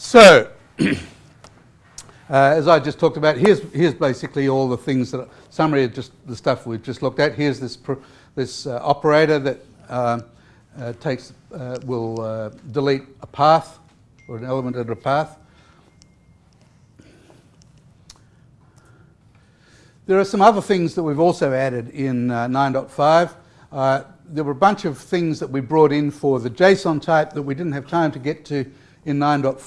So, uh, as I just talked about, here's, here's basically all the things that, summary of just the stuff we've just looked at. Here's this, this uh, operator that uh, uh takes, uh, will uh, delete a path or an element of a path. There are some other things that we've also added in 9.5. there were a bunch of things that we brought in for the JSON type that we didn't have time to get to in 9.4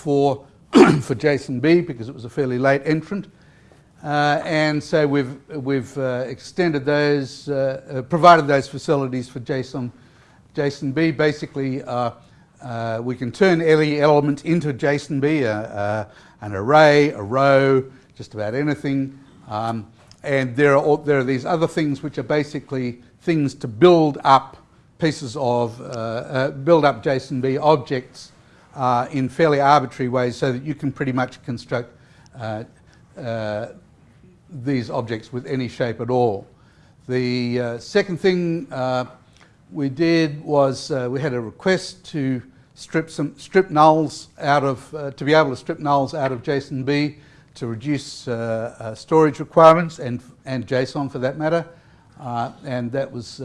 for JSONB because it was a fairly late entrant. Uh, and so we've, we've uh, extended those, uh, uh provided those facilities for JSON, JSONB. Basically, uh, uh, we can turn any element into JSON JSONB, an array, a row, just about anything. Um, and there are, there are these other things which are basically things to build up pieces of, build up JSONB objects uh, in fairly arbitrary ways so that you can pretty much construct uh, uh, these objects with any shape at all. The uh, second thing uh, we did was uh, we had a request to strip some strip nulls out of to be able to strip nulls out of JSONB to reduce storage requirements and and JSON for that matter, and that was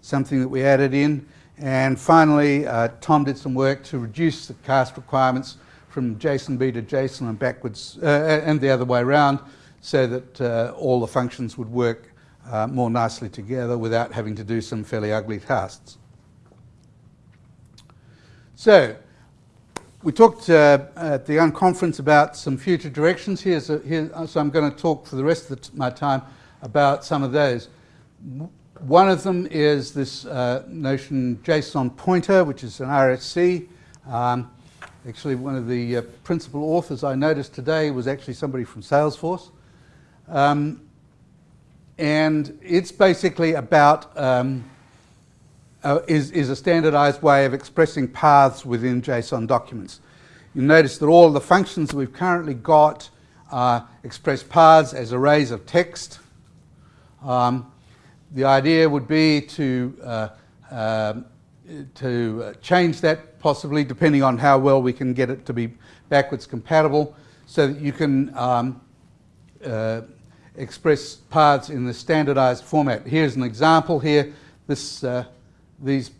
something that we added in. And finally, uh, Tom did some work to reduce the cast requirements from JSONB to JSON and backwards, uh, and the other way around, so that uh, all the functions would work uh, more nicely together without having to do some fairly ugly casts. So, we talked uh, at the unconference about some future directions here, so, here, so I'm going to talk for the rest of the my time about some of those. One of them is this uh, notion JSON pointer, which is an RFC. Um, actually, one of the uh, principal authors I noticed today was actually somebody from Salesforce. Um, and it's basically about, um, uh, is, is a standardized way of expressing paths within JSON documents. You notice that all the functions we've currently got uh, express paths as arrays of text. Um, the idea would be to, uh, uh, to change that possibly depending on how well we can get it to be backwards compatible so that you can um, uh, express paths in the standardized format. Here's an example here. This, uh, these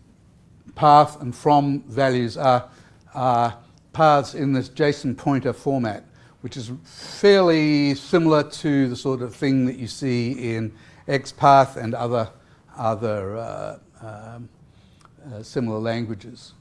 path and from values are, are paths in this JSON pointer format, which is fairly similar to the sort of thing that you see in XPath and other, other uh, um, uh, similar languages.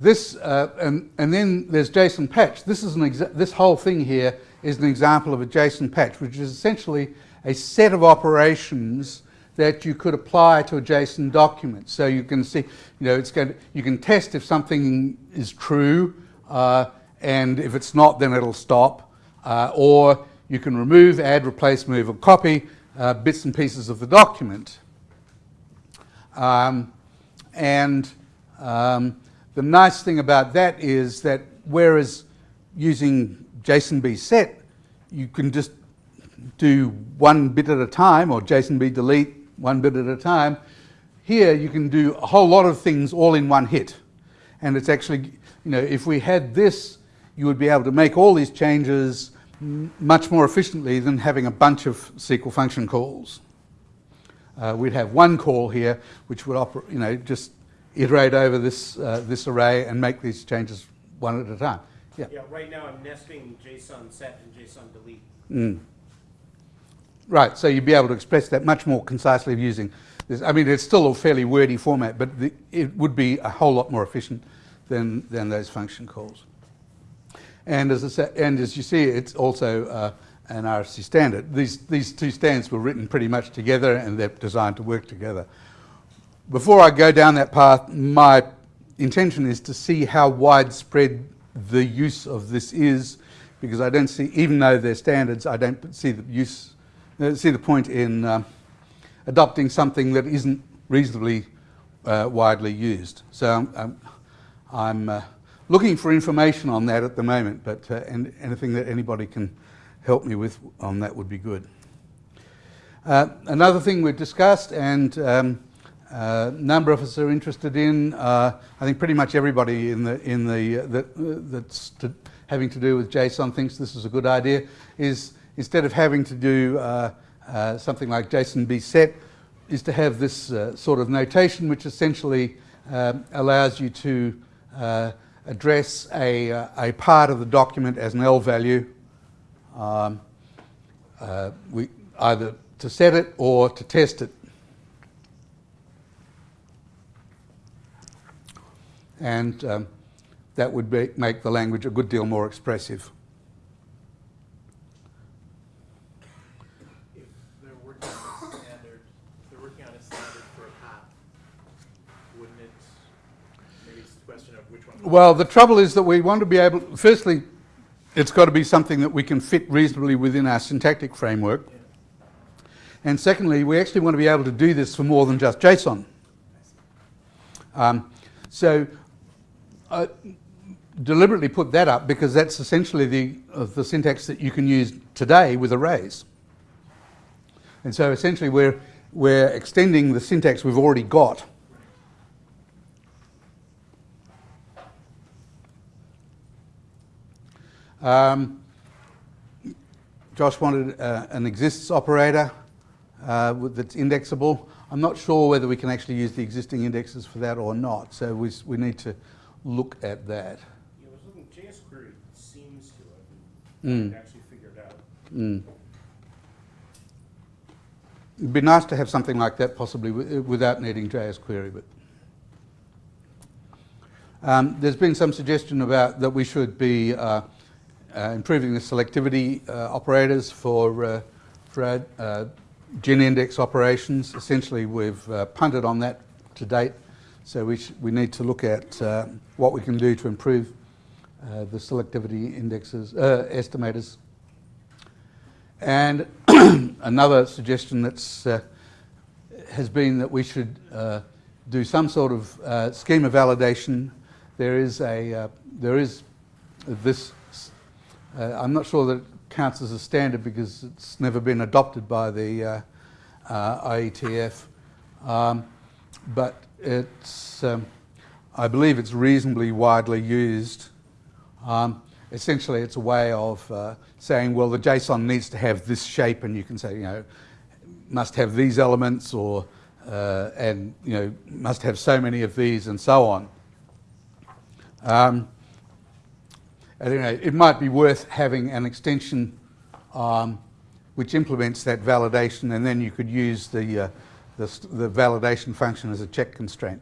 This, uh, and, and then there's JSON patch. This, is an this whole thing here is an example of a JSON patch, which is essentially a set of operations that you could apply to a JSON document. So you can see, you know, it's going to, you can test if something is true, uh, and if it's not, then it'll stop. Uh, or you can remove, add, replace, move, or copy uh, bits and pieces of the document. Um, and um, the nice thing about that is that whereas using JSONB set, you can just do one bit at a time or JSONB delete one bit at a time. Here you can do a whole lot of things all in one hit. And it's actually, you know, if we had this, you would be able to make all these changes much more efficiently than having a bunch of SQL function calls. Uh, we'd have one call here which would operate, you know, just iterate over this, uh, this array and make these changes one at a time. Yeah. yeah, right now I'm nesting JSON set and JSON delete. Mm. Right, so you'd be able to express that much more concisely using this. I mean, it's still a fairly wordy format, but the, it would be a whole lot more efficient than, than those function calls. And as, say, and as you see, it's also uh, an RFC standard. These, these two standards were written pretty much together and they're designed to work together. Before I go down that path, my intention is to see how widespread the use of this is because I don't see, even though they're standards, I don't see the use, uh, see the point in uh, adopting something that isn't reasonably uh, widely used. So I'm, I'm, I'm uh, looking for information on that at the moment, but uh, and anything that anybody can help me with on that would be good. Uh, another thing we've discussed, and um, a number of us are interested in. Uh, I think pretty much everybody in the in the uh, that uh, that's to, having to do with JSON thinks this is a good idea. Is instead of having to do uh, uh, something like JSONB set, is to have this uh, sort of notation, which essentially allows you to address a a part of the document as an L value. Um, we either to set it or to test it. And um, that would be, make the language a good deal more expressive. Standard, for a path, wouldn't it, question of which one? Well, the trouble is that we want to be able, firstly, it's got to be something that we can fit reasonably within our syntactic framework. And secondly, we actually want to be able to do this for more than just JSON. Um, so I deliberately put that up because that's essentially the, uh, the syntax that you can use today with arrays. And so essentially we're, we're extending the syntax we've already got. Um, Josh wanted uh, an exists operator uh, that's indexable. I'm not sure whether we can actually use the existing indexes for that or not, so we, we need to look at that. Yeah, I was looking, JS query seems to Mm. have actually figured out. Mm. It'd be nice to have something like that possibly without needing JS query, but um, there's been some suggestion about that we should be uh, uh, improving the selectivity uh, operators for uh, for uh, gin index operations. Essentially, we've uh, punted on that to date, so we we need to look at uh, what we can do to improve uh, the selectivity indexes uh, estimators. And another suggestion that's uh, has been that we should uh, do some sort of uh, schema validation. There is a uh, there is this. Uh, I'm not sure that it counts as a standard because it's never been adopted by the uh, uh, IETF, um, but it's um, I believe it's reasonably widely used. Um, essentially, it's a way of uh, saying, well, the JSON needs to have this shape, and you can say, you know, must have these elements, or uh, and you know, must have so many of these, and so on. Um, and, you know, it might be worth having an extension um, which implements that validation, and then you could use the, uh, the, the validation function as a check constraint.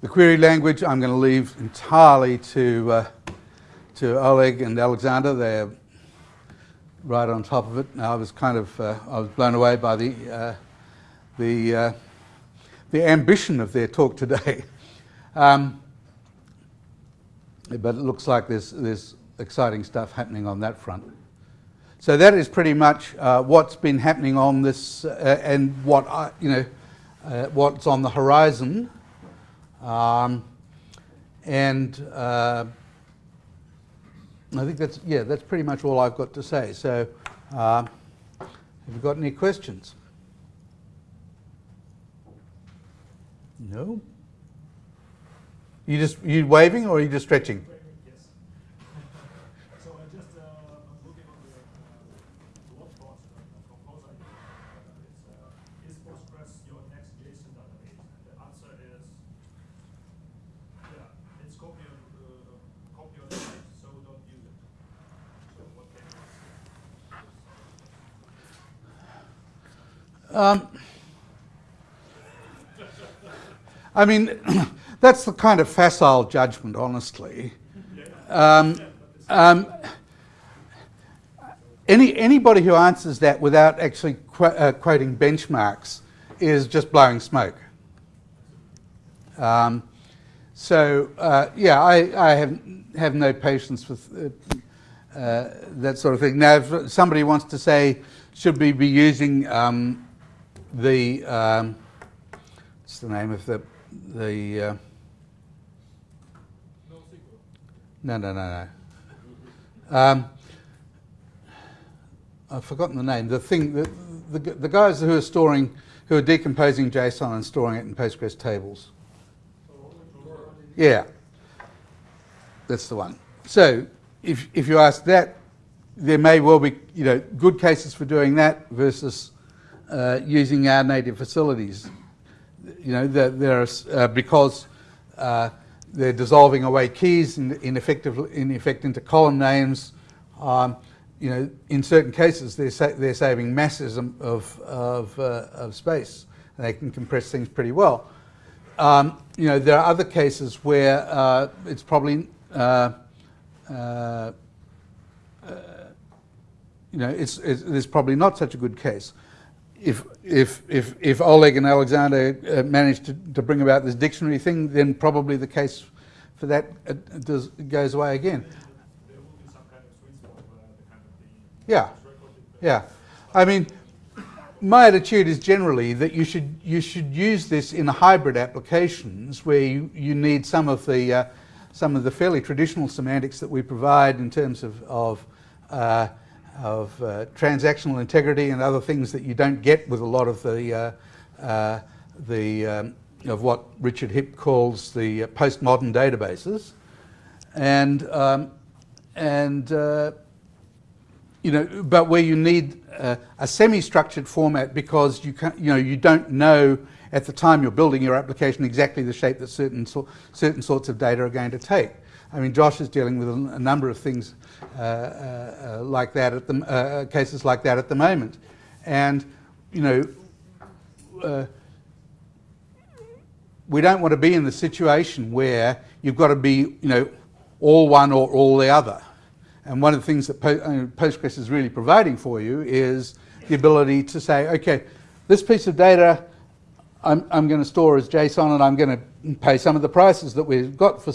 The query language I'm going to leave entirely to, uh, to Oleg and Alexander. They're right on top of it. Now, I was kind of uh, I was blown away by the uh, the uh, the ambition of their talk today. Um, but it looks like there's there's exciting stuff happening on that front. So that is pretty much uh, what's been happening on this uh, and what I, you know uh, what's on the horizon. Um, and uh, I think that's yeah, that's pretty much all I've got to say. So, uh, have you got any questions? No. You just you waving or are you just stretching? Yes. So I just, uh, I'm looking on the, blog post. Uh, it's, uh, is Postgres your next JSON database? The answer is, yeah, it's copy on, uh, copy on so don't use it. So what can you Um, I mean, that's the kind of facile judgment, honestly. Um, um, any, anybody who answers that without actually qu- uh, quoting benchmarks is just blowing smoke. Um, so, uh, yeah, I, I have, have no patience with uh, uh, that sort of thing. Now, if somebody wants to say, should we be using um, the, um, what's the name of the, the, uh, no, no, no, no. Um, I've forgotten the name. The thing, the, the, the guys who are storing, who are decomposing JSON and storing it in Postgres tables. Yeah, that's the one. So if, if you ask that, there may well be you know good cases for doing that versus uh, using our native facilities. You know, there, there are, uh, because uh, they're dissolving away keys in, in, effective, in effect into column names. Um, you know, in certain cases, they're, sa- they're saving masses of, of, uh, of space. And they can compress things pretty well. Um, you know, there are other cases where uh, it's probably, uh, uh, you know, it's, it's, it's probably not such a good case. If, if, if, if Oleg and Alexander uh, managed to, to bring about this dictionary thing, then probably the case for that uh, does, goes away again. There will be some kind of sweet spot where the kind of the Yeah. Yeah, I mean, my attitude is generally that you should you should use this in hybrid applications where you, you need some of the uh, some of the fairly traditional semantics that we provide in terms of of uh, of uh, transactional integrity and other things that you don't get with a lot of the uh, uh, the um, of what Richard Hipp calls the uh, postmodern databases, and um, and uh, you know, but where you need a semi-structured format because you can you know, you don't know at the time you're building your application exactly the shape that certain so, certain sorts of data are going to take. I mean, Josh is dealing with a, a number of things uh, uh, uh, like that at the uh, cases like that at the moment, and you know. We don't want to be in the situation where you've got to be, you know, all one or all the other. And one of the things that Po- Postgres is really providing for you is the ability to say, okay, this piece of data I'm, I'm going to store as JSON and I'm going to pay some of the prices that we've got for,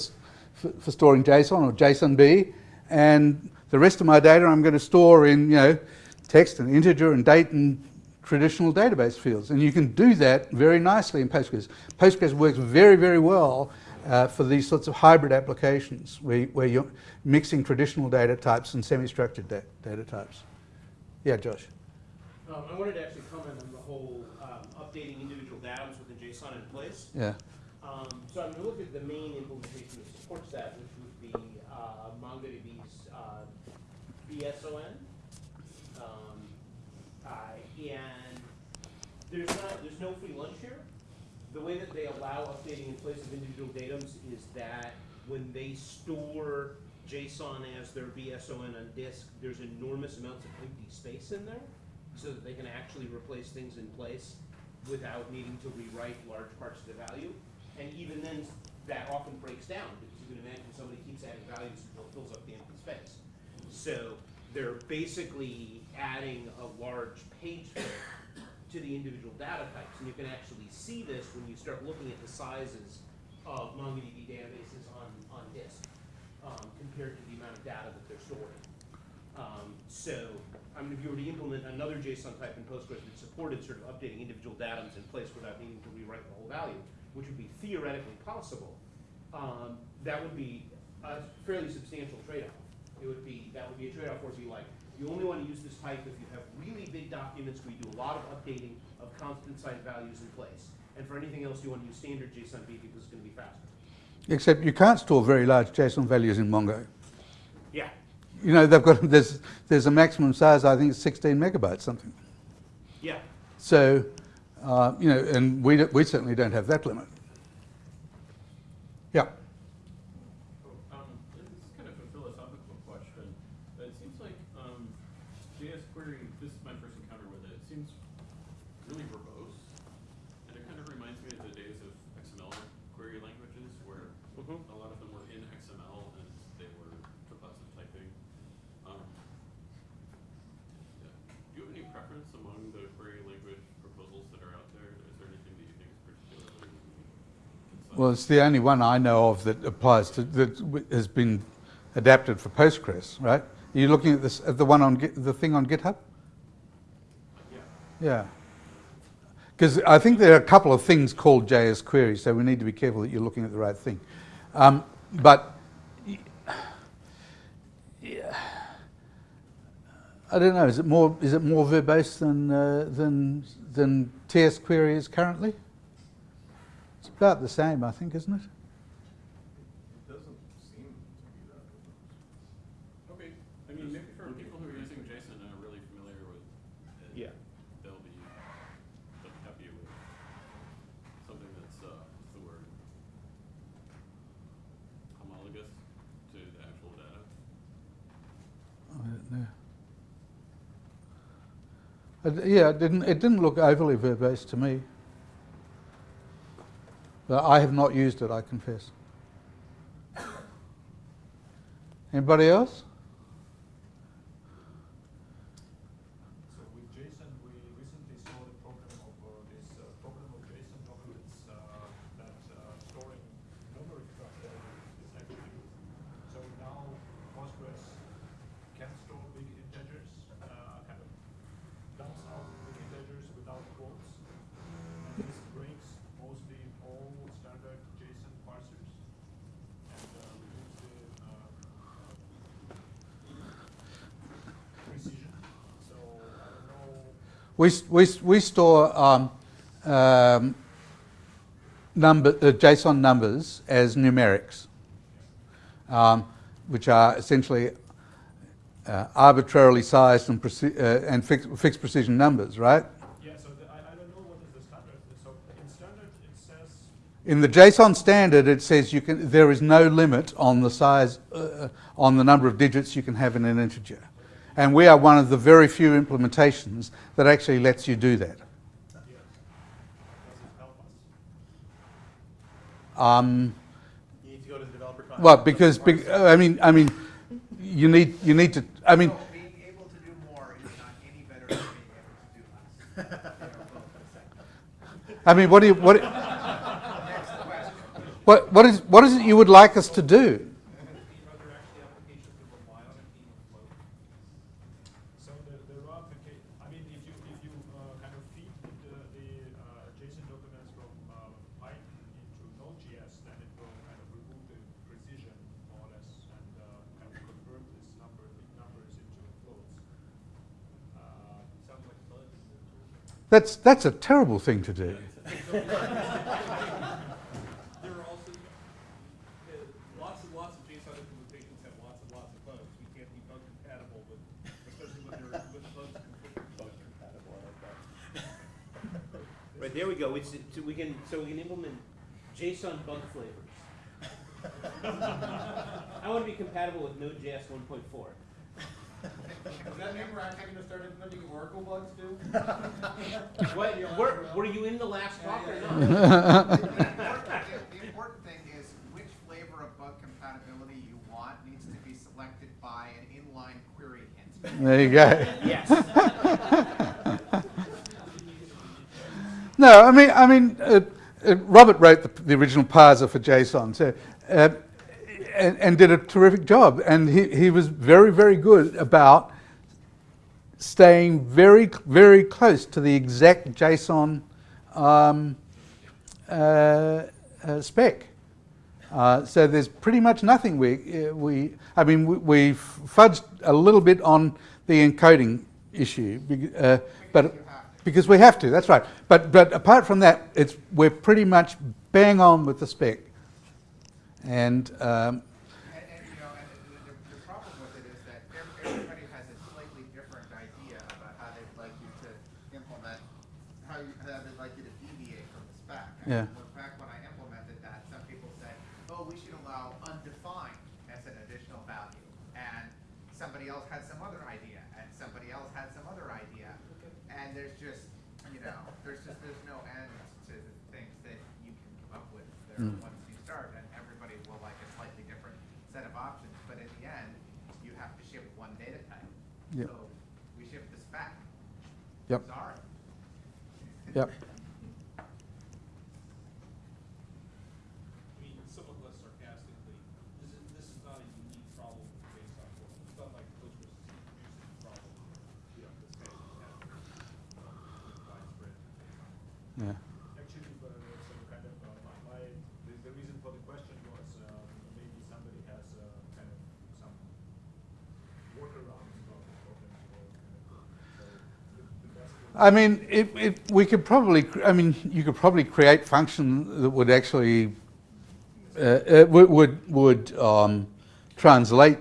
for, for storing JSON or JSONB. And the rest of my data I'm going to store in, you know, text and integer and date and traditional database fields. And you can do that very nicely in Postgres. Postgres works very, very well uh, for these sorts of hybrid applications where, where you're mixing traditional data types and semi-structured da- data types. Yeah, Josh. Um, I wanted to actually comment on the whole um, updating individual DAOs within JSON in place. Yeah. Um, so I'm going to look at the main implementation supports that, which would be uh, MongoDB's uh, BSON. Um, uh, and there's not there's no free lunch here. The way that they allow updating in place of individual datums is that when they store JSON as their BSON on disk, there's enormous amounts of empty space in there, so that they can actually replace things in place without needing to rewrite large parts of the value. And even then, that often breaks down, you can imagine somebody keeps adding values until it fills up the empty space. So they're basically adding a large page to the individual data types. And you can actually see this when you start looking at the sizes of MongoDB databases on, on disk um, compared to the amount of data that they're storing. Um, so, I mean, if you were to implement another JSON type in Postgres that supported sort of updating individual datums in place without needing to rewrite the whole value, which would be theoretically possible, um, that would be a fairly substantial trade-off. It would be, that would be a trade-off where it'd be like, you only want to use this type if you have really big documents where you do a lot of updating of constant size values in place. And for anything else, you want to use standard JSONB because it's going to be faster. Except you can't store very large JSON values in Mongo. Yeah. You know, they've got there's there's a maximum size. I think it's 16 megabytes something. Yeah. So, uh, you know, and we we certainly don't have that limit. Yeah. Um, this is kind of a philosophical question, but it seems like, um, JS query, this is my first encounter with it, it seems really verbose. And it kind of reminds me of the days of XML query languages where Mhm. a lot of them were in XML and they were positive typing. Um, yeah. Do you have any preference among the query language proposals that are out there? Is there anything that you think is particularly concise? Well, it's the only one I know of that applies to that has been adapted for Postgres, right? Are you looking at this at the one on the thing on GitHub? Yeah. Yeah. Because I think there are a couple of things called JS queries, so we need to be careful that you're looking at the right thing. Um, but yeah. I don't know. Is it more is it more verbose than uh, than than TS query is currently? It's about the same, I think, isn't it? It doesn't seem to be that. Okay, I mean, maybe for people who are using JSON and are really familiar with it, Yeah. they'll be, they'll be happy with something that's, uh, what's the word? Homologous to the actual data. I don't know. I d- yeah, it didn't it didn't look overly verbose to me. But I have not used it, I confess. Anybody else? So with JSON, we recently saw the problem of uh, this uh, problem of JSON documents uh, that uh, storing numeric structure is actually so now Postgres can store big integers, uh, kind of dumps out big integers without quotes, and this breaks mostly all standard JSON parsers and uh, removes the uh, precision. So I don't know. We, we, we store um, um, number, uh, JSON numbers as numerics, um, which are essentially uh, arbitrarily sized and, uh, and fixed, fixed precision numbers, right? Yeah, so the, I, I don't know what is the standard. So in standard it says, In the JSON standard, it says you can, there is no limit on the size, uh, on the number of digits you can have in an integer. And we are one of the very few implementations that actually lets you do that. yes, does it help us? Um, You need to go to the developer conference. well, because, bec- I mean, I mean, you need, you need to, I mean, No, being able to do more is not any better than being able to do less. I mean, what do you, what, what, what is, what is it you would like us to do? Are there actually applications that rely on it being afloat? So there, there are applica- I mean, if you, if you uh, kind of feed the, the uh, JSON documents from uh, Python into Node.js, then it will kind of remove the precision more or less and uh, kind of convert this number, big numbers into floats. Uh, Sounds like fun. That's, that's a terrible thing to do. There are also, uh, lots and lots of JSON implementations have lots and lots of bugs. We can't be bug compatible with, especially when they're, with uh, bugs. We can't be bug compatible, especially when there are bugs. I like that. Right, there we go. It's, so we can, so we can implement JSON bug flavors. I want to be compatible with Node.js one point four. Does that mean we're actually gonna start implementing Oracle bugs too? What, were, were you in the last talk or not? The important thing- the important thing is which flavor of bug compatibility you want needs to be selected by an inline query hint. There you go. Yes. No, I mean, I mean, uh, uh, Robert wrote the, the original parser for JSON, so, uh, and, and did a terrific job. And he, he was very, very good about staying very, very close to the exact JSON um, uh, uh, spec. Uh, so there's pretty much nothing we, uh, we I mean, we, we fudged a little bit on the encoding issue, uh, but because we have to. That's right. But but apart from that, it's we're pretty much bang on with the spec, and um, And, and, you know, and the, the, the problem with it is that ev- everybody has a slightly different idea about how they'd like you to implement, how you, how they'd like you to deviate from the spec. I mean, Yeah. when- Back when I implemented that, some people said, oh, we should allow undefined as an additional value. And somebody else had some other idea, and somebody else had some other idea. And there's just, you know, there's just, there's no end to the things that you can come up with there Mm. once you start. And everybody will like a slightly different set of options, but in the end, you have to ship one data type. Yep. So we ship the spec. Yep. Sorry. yep. I mean, somewhat less sarcastically, this is, this is not a unique problem with JSON world. It's not like Postgres is introducing a problem where, you know, this guy's has widespread JSON. Yeah. Actually, uh, so kind of, uh, my, my, the, the reason for the question was, uh, maybe somebody has, uh, kind of some workarounds about the problem, or I mean, it, it, we could probably, I mean, you could probably create function that would actually, uh, uh, would, would, would um, translate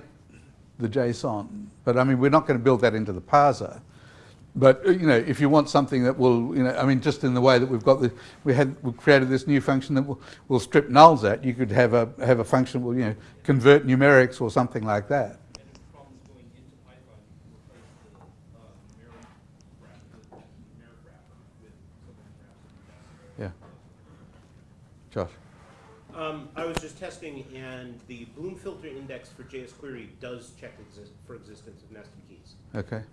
the JSON. But I mean, we're not going to build that into the parser. But uh, you know, if you want something that will, you know, I mean, just in the way that we've got the, we had, we created this new function that will, will strip nulls at. You could have a have a function will, you know, convert numerics or something like that. And if problems going into Python, you can replace the, uh, mirror graph, the mirror wrapper with something wrapped in Yeah. Josh. Um, I was just testing, and the Bloom filter index for JS query does check exist for existence of nested keys. Okay.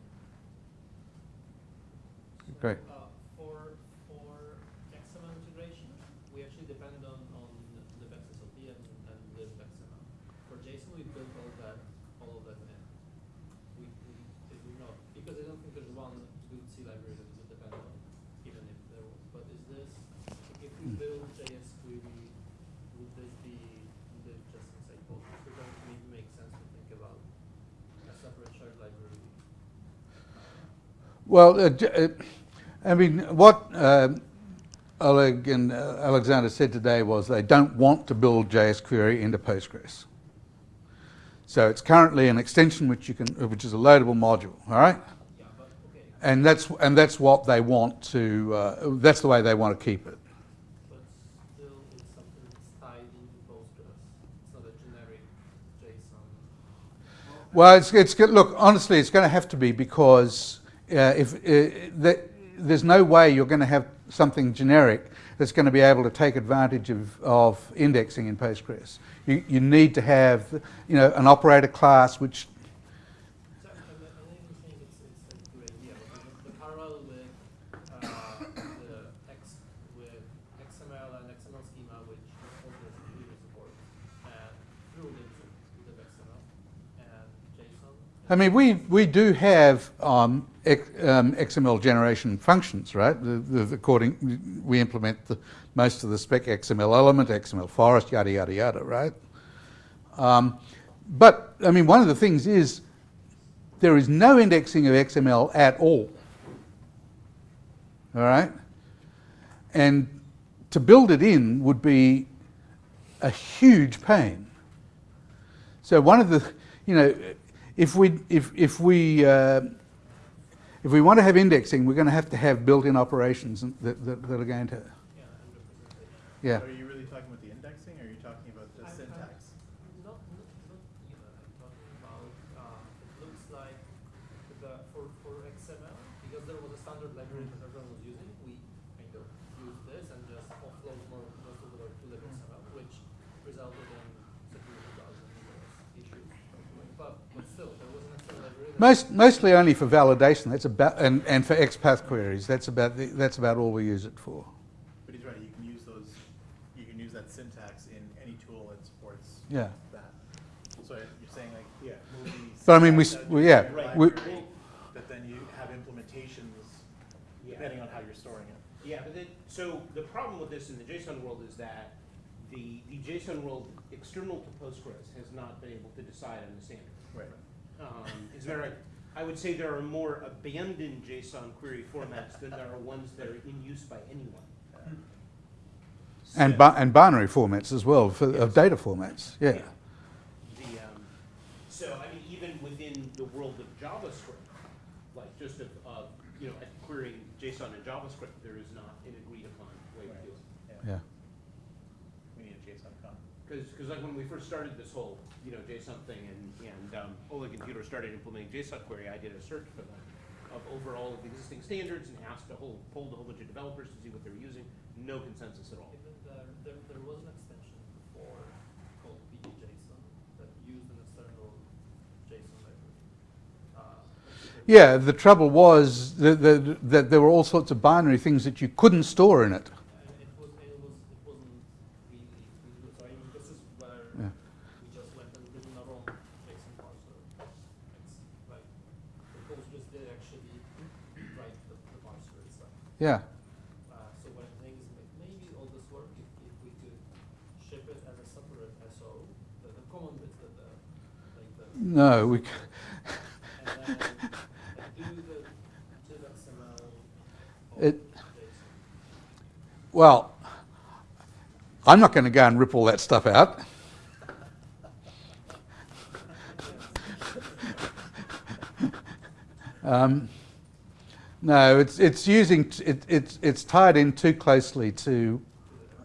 Great. Uh, for, for XML integration, we actually depend on, on the XSLT and, and the XML. For JSON, we built all that, all of that in. We, we, did we not, because I don't think there's one good C library that would depend on, even if there was. But is this, if we build JS query, would this be, would it just say Postgres? Because it maybe make sense to think about a separate shared library. Well, uh, uh, I mean, what um Oleg and uh, Alexander said today was they don't want to build JS query into Postgres. So it's currently an extension which you can, uh, which is a loadable module. All right, and that's and that's what they want to. Uh, that's the way they want to keep it. But still, it's something that's tied into Postgres. It's not a generic JSON. Well, it's, it's look honestly, it's going to have to be because uh, if uh, there's no way you're going to have something generic that's going to be able to take advantage of, of indexing in Postgres. You, you need to have, you know, an operator class which, So, I, I I even think it's, it's a good idea, because the, the parallel with, uh, the X, with XML and XML schema, which Postgres really supports, and through links with XML and JSON. I mean, we, we do have um, X, um, XML generation functions, right? The, the, according, we implement the, most of the spec XML element, XML forest, yada, yada, yada, right? Um, but, I mean, one of the things is there is no indexing of XML at all. All right? And to build it in would be a huge pain. So one of the, you know, if we if if we uh, if we want to have indexing, we're going to have to have built-in operations that, that, that are going to, Yeah, and representation. yeah. Are you really talking about the indexing, or are you talking about the I'm- I'm- syntax? Not, not, not even, I'm talking about, um, it looks like the, for, for XML, because there was a standard library that everyone was using, we kind of used this and just offload more, most of the work to the XML, which resulted in security bugs and issues. But, but still, there was an XML library that. Most, mostly only for validation. That's about and, and for XPath queries. That's about the, that's about all we use it for. But he's right, you can use those, you can use that syntax in any tool that supports Yeah. that. So you're saying like, yeah, move But I mean, we syntax s- out well, to yeah, Right. we- But then you have implementations Yeah. depending on how you're storing it. Yeah, but then, so the problem with this in the JSON world is that the, the JSON world external to Postgres has not been able to decide on the standard. Right. Um, a matter of fact, I would say there are more abandoned JSON query formats than there are ones that are in use by anyone. And, bi- and binary formats as well, for, of data formats. Yeah. The, um, so, I mean, even within the world of JavaScript, like just of, of, you know, querying JSON in JavaScript, there is not an agreed upon way to do it. Yeah. We need a JSON con. Because, like when we first started this whole, you know, JSON thing and, and um, Oleg and Peter started implementing JSON query, I did a search for them of over all of the existing standards and asked a whole, polled a whole bunch of developers to see what they were using. No consensus at all. Even there, there, there was an extension before called PGJSON that used an external JSON library. Uh, Yeah, the trouble was that, that, that there were all sorts of binary things that you couldn't store in it was, it was, it wasn't really, really good. So I mean, this is where Yeah. we just went and did our own JSON parser. It's like, the Postgres did actually write the, the parser itself. Yeah. Uh, so what I think is ma- maybe all this work, if, if we could ship it as a separate SO, the, the common bits that the, like the. No, we. c- And then like, do the, do XML It, well, I'm not going to go and rip all that stuff out. um, no, it's it's using it, it's it's tied in too closely to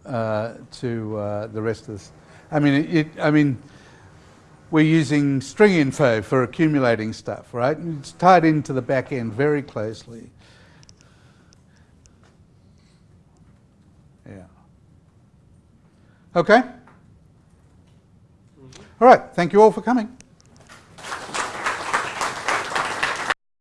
uh, to uh, the rest of this. I mean, it, I mean, we're using string info for accumulating stuff, right? And It's tied into the back end very closely. Yeah. Okay. All right. Thank you all for coming.